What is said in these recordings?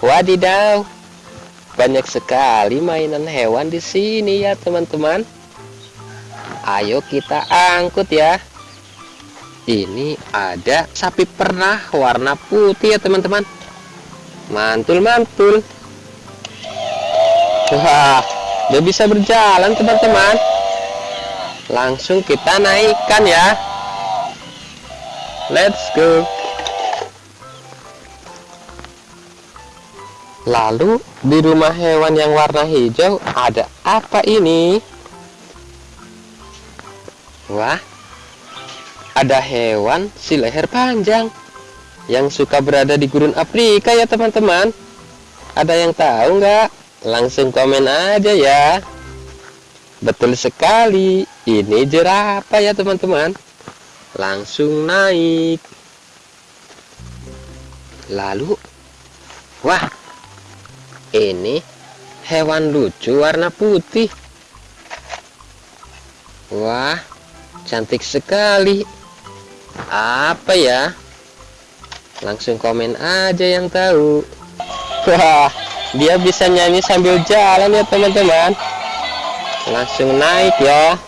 Wadidaw, banyak sekali mainan hewan di sini ya teman-teman. Ayo kita angkut ya. Ini ada sapi pernah warna putih ya teman-teman. Mantul-mantul. Wah, dia bisa berjalan teman-teman. Langsung kita naikkan ya. Let's go. Lalu di rumah hewan yang warna hijau ada apa ini? Wah, ada hewan si leher panjang yang suka berada di gurun Afrika ya teman-teman. Ada yang tahu nggak? Langsung komen aja ya. Betul sekali, ini jerapah ya teman-teman. Langsung naik. Lalu, wah, ini hewan lucu warna putih. Wah, cantik sekali. Apa ya? Langsung komen aja yang tahu. Wah, dia bisa nyanyi sambil jalan ya teman-teman. Langsung naik ya.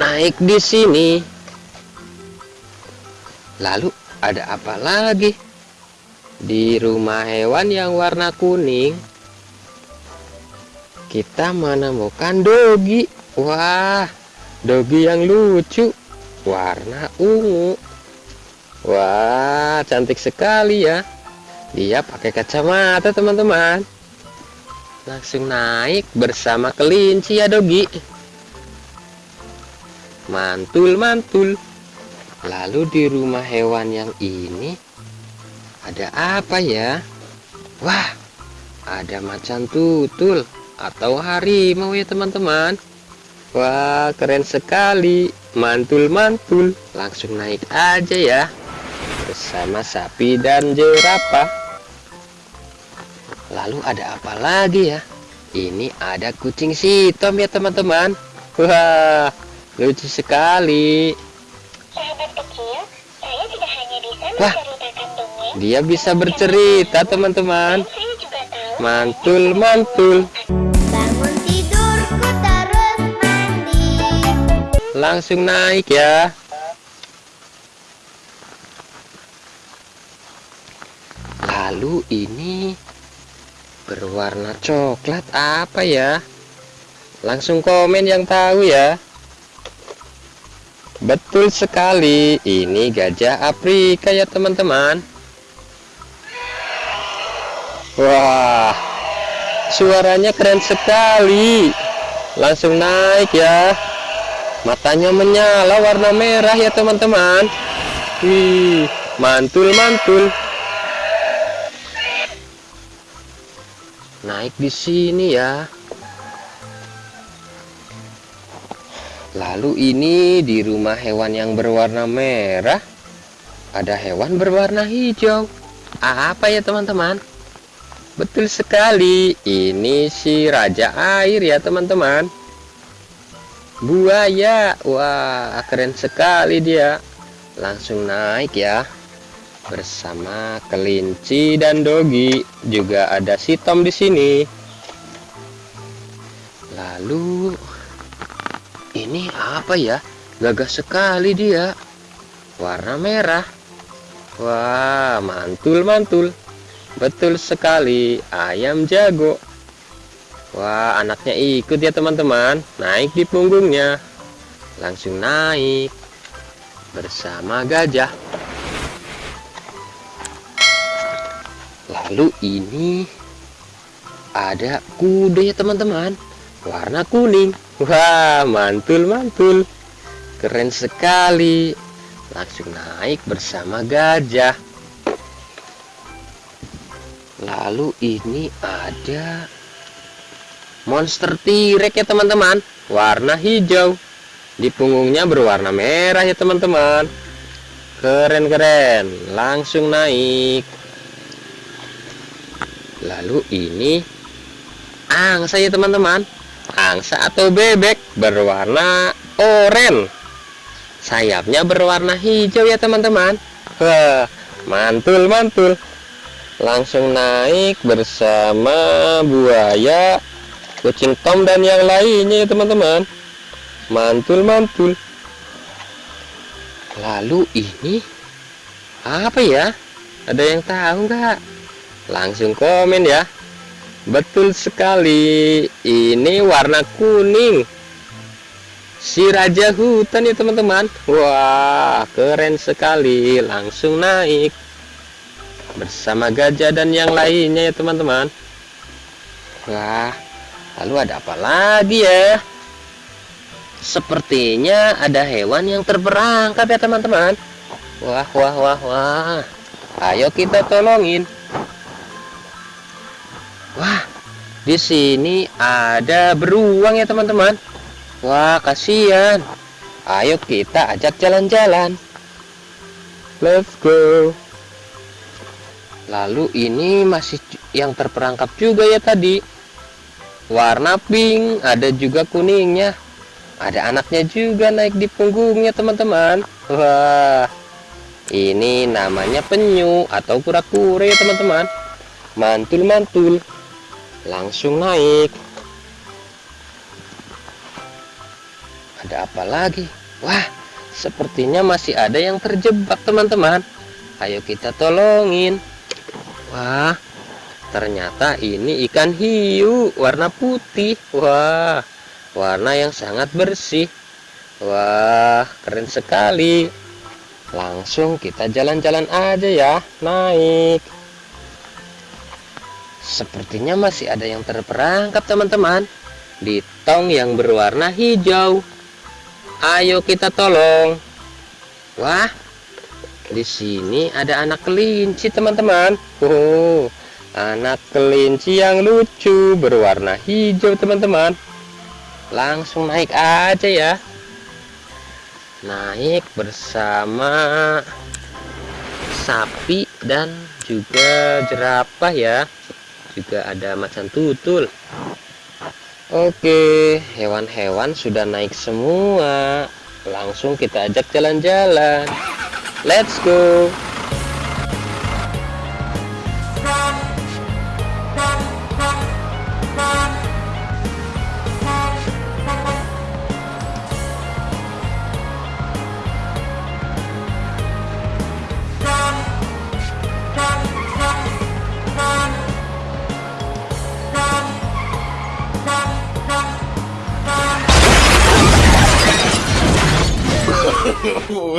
Naik di sini. Lalu ada apa lagi? Di rumah hewan yang warna kuning, kita menemukan dogi. Wah, dogi yang lucu, warna ungu. Wah, cantik sekali ya. Dia pakai kacamata, teman-teman. Langsung naik bersama kelinci ya, dogi. Mantul-mantul. Lalu di rumah hewan yang ini ada apa ya? Wah, ada macan tutul atau harimau ya teman-teman. Wah, keren sekali. Mantul-mantul. Langsung naik aja ya. Bersama sapi dan jerapah. Lalu ada apa lagi ya? Ini ada kucing hitam ya teman-teman. Wah, lucu sekali. Sahabat kecil, saya tidak hanya bisa Wah. Dia bisa bercerita teman-teman. tahu Mantul-mantul. bangun tidurku terus mandi. Langsung naik ya. Lalu ini berwarna coklat apa ya? Langsung komen yang tahu ya. Betul sekali, ini gajah Afrika ya teman-teman. Wah, suaranya keren sekali. Langsung naik ya. Matanya menyala warna merah ya teman-teman. Wih, mantul-mantul. Naik di sini ya. Lalu ini di rumah hewan yang berwarna merah ada hewan berwarna hijau. Apa ya teman-teman? Betul sekali. Ini si raja air ya teman-teman. Buaya. Wah, keren sekali dia. Langsung naik ya. Bersama kelinci dan dogi. Juga ada si Tom di sini. Lalu ini apa ya? Gagah sekali dia. Warna merah. Wah, mantul-mantul. Betul sekali, ayam jago. Wah, anaknya ikut ya teman-teman. Naik di punggungnya. Langsung naik bersama gajah. Lalu ini ada kuda ya teman-teman. Warna kuning. Wah, mantul-mantul. Keren sekali. Langsung naik bersama gajah. Lalu ini ada monster T-Rex ya teman-teman. Warna hijau. Di punggungnya berwarna merah ya teman-teman. Keren-keren. Langsung naik. Lalu ini angsa ya teman-teman. Angsa atau bebek berwarna oranye. Sayapnya berwarna hijau ya teman-teman. Mantul mantul. Langsung naik bersama buaya, kucing tom dan yang lainnya ya teman-teman. Mantul mantul. Lalu ini apa ya? Ada yang tahu nggak? Langsung komen ya. Betul sekali. Ini warna kuning. Si raja hutan ya teman-teman. Wah, keren sekali. Langsung naik bersama gajah dan yang lainnya ya teman-teman. Wah, lalu ada apa lagi ya? Sepertinya ada hewan yang terperangkap ya teman-teman. Wah, wah, wah, wah. Ayo kita tolongin. Wah, di sini ada beruang ya teman-teman. Wah, kasihan. Ayo kita ajak jalan-jalan. Let's go. Lalu ini masih yang terperangkap juga ya tadi. Warna pink, ada juga kuningnya. Ada anaknya juga naik di punggungnya teman-teman. Wah, ini namanya penyu atau kura-kura ya teman-teman. Mantul-mantul, langsung naik. Ada apa lagi? Wah, sepertinya masih ada yang terjebak teman-teman. Ayo kita tolongin. Wah, ternyata ini ikan hiu warna putih. Wah, warna yang sangat bersih. Wah, keren sekali. Langsung kita jalan-jalan aja ya, naik. Sepertinya masih ada yang terperangkap teman-teman di tong yang berwarna hijau. Ayo kita tolong. Wah, di sini ada anak kelinci teman-teman. Oh, anak kelinci yang lucu berwarna hijau teman-teman. Langsung naik aja ya. Naik bersama sapi dan juga jerapah ya. Juga ada macan tutul. Oke, hewan-hewan sudah naik semua. Langsung kita ajak jalan-jalan. Let's go.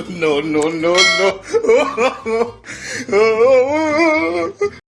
No, no, no, no.